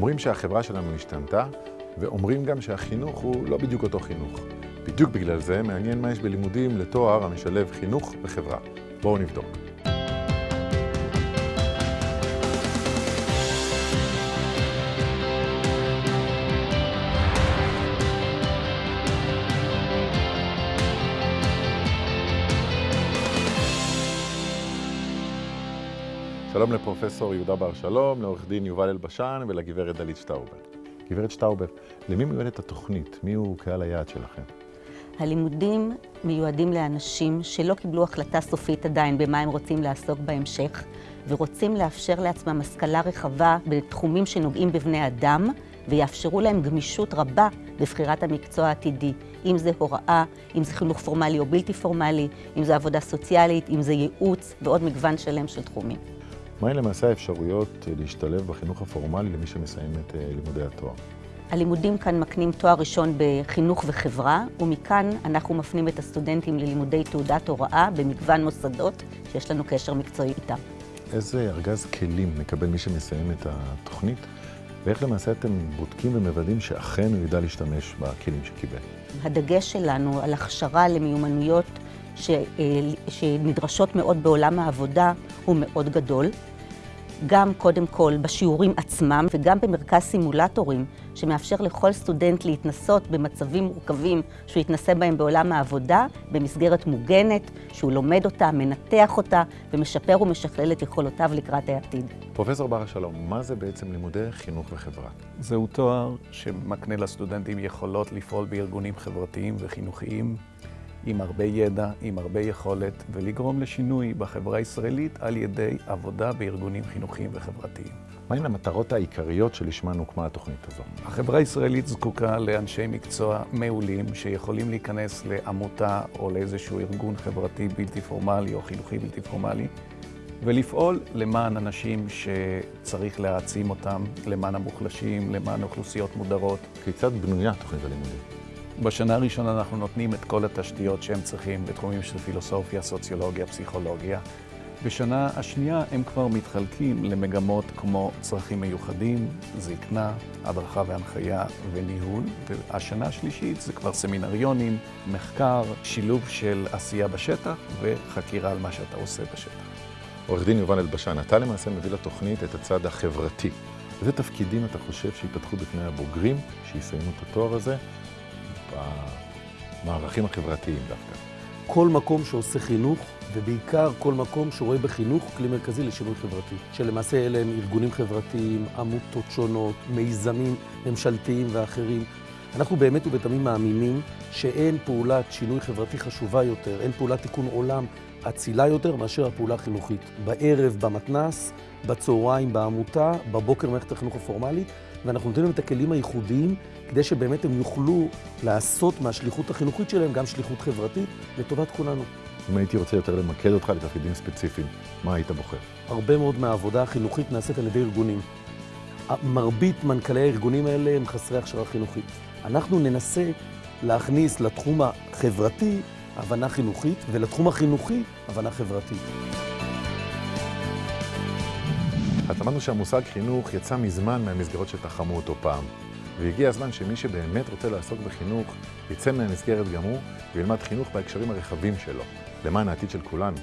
אומרים שהחברה שלנו השתנתה, ואומרים גם שהחינוך הוא לא בדיוק אותו חינוך. בדיוק בגלל זה מעניין מה יש בלימודים לתואר המשלב חינוך וחברה. בואו נבדוק. שלום לפרופסור יהודה בר שלום, לעורך דין יובל אלבשן ולגברת דלית שטאובר. גברת שטאובר, למי מיועדת התוכנית? מי הוא קהל היעד שלכם? הלימודים מיועדים לאנשים שלא קיבלו החלטה סופית עדיין במה הם רוצים לעסוק בהמשך, ורוצים לאפשר לעצמם השכלה רחבה בתחומים שנוגעים בבני אדם, ויאפשרו להם גמישות רבה בבחירת המקצוע העתידי, אם זה הוראה, אם זה חינוך פורמלי או בלתי פורמלי, אם זה עבודה סוציאלית, אם זה ייעוץ ועוד מגוון שלם של תחומים. מהי למעשה האפשרויות להשתלב בחינוך הפורמלי למי שמסיים את לימודי התואר? הלימודים כאן מקנים תואר ראשון בחינוך וחברה, ומכאן אנחנו מפנים את הסטודנטים ללימודי תעודת הוראה במגוון מוסדות שיש לנו קשר מקצועי איתם. איזה ארגז כלים מקבל מי שמסיים את התוכנית, ואיך למעשה אתם בודקים ומוודאים שאכן הוא ידע להשתמש בכלים שקיבל? הדגש שלנו על הכשרה למיומנויות ש... שנדרשות מאוד בעולם העבודה הוא מאוד גדול. גם קודם כל בשיעורים עצמם וגם במרכז סימולטורים שמאפשר לכל סטודנט להתנסות במצבים מורכבים שהוא יתנסה בהם בעולם העבודה במסגרת מוגנת, שהוא לומד אותה, מנתח אותה ומשפר ומשכלל את יכולותיו לקראת העתיד. פרופסור בר שלום, מה זה בעצם לימודי חינוך וחברה? זהו תואר שמקנה לסטודנטים יכולות לפעול בארגונים חברתיים וחינוכיים עם הרבה ידע, עם הרבה יכולת, ולגרום לשינוי בחברה הישראלית על ידי עבודה בארגונים חינוכיים וחברתיים. מהן המטרות העיקריות שלשמן הוקמה התוכנית הזו? החברה הישראלית זקוקה לאנשי מקצוע מעולים שיכולים להיכנס לעמותה או לאיזשהו ארגון חברתי בלתי פורמלי או חינוכי בלתי פורמלי ולפעול למען אנשים שצריך להעצים אותם, למען המוחלשים, למען אוכלוסיות מודרות. כיצד בנויה תוכנית הלימודים? בשנה הראשונה אנחנו נותנים את כל התשתיות שהם צריכים בתחומים של פילוסופיה, סוציולוגיה, פסיכולוגיה. בשנה השנייה הם כבר מתחלקים למגמות כמו צרכים מיוחדים, זקנה, הדרכה והנחיה וניהול. והשנה השלישית זה כבר סמינריונים, מחקר, שילוב של עשייה בשטח וחקירה על מה שאתה עושה בשטח. עורך דין יובל אלבשן, אתה למעשה מביא לתוכנית את הצד החברתי. איזה תפקידים אתה חושב שיפתחו בפני הבוגרים שיסיימו את התואר הזה במערכים החברתיים דווקא? כל מקום שעושה חינוך, ובעיקר כל מקום שרואה בחינוך כלי מרכזי לשינוי חברתי. שלמעשה אלה הם ארגונים חברתיים, עמותות שונות, מיזמים ממשלתיים ואחרים. אנחנו באמת ובתמים מאמינים שאין פעולת שינוי חברתי חשובה יותר, אין פעולת תיקון עולם אצילה יותר מאשר הפעולה החינוכית. בערב במתנ"ס, בצהריים בעמותה, בבוקר במערכת החינוך הפורמלית, ואנחנו נותנים להם את הכלים הייחודיים כדי שבאמת הם יוכלו לעשות מהשליחות החינוכית שלהם גם שליחות חברתית לטובת כולנו. אם הייתי רוצה יותר למקד אותך לתפקידים ספציפיים, מה היית בוחר? הרבה מאוד מהעבודה החינוכית נעשית על ידי ארגונים. מרבית מנכ"לי הארגונים האלה הם חסרי הכשרה חינוכית. אנחנו ננסה להכניס לתחום החברתי הבנה חינוכית, ולתחום החינוכי הבנה חברתית. אז אמרנו שהמושג חינוך יצא מזמן מהמסגרות שתחמו אותו פעם. והגיע הזמן שמי שבאמת רוצה לעסוק בחינוך, יצא מהמסגרת גם הוא, וילמד חינוך בהקשרים הרחבים שלו, למען העתיד של כולנו.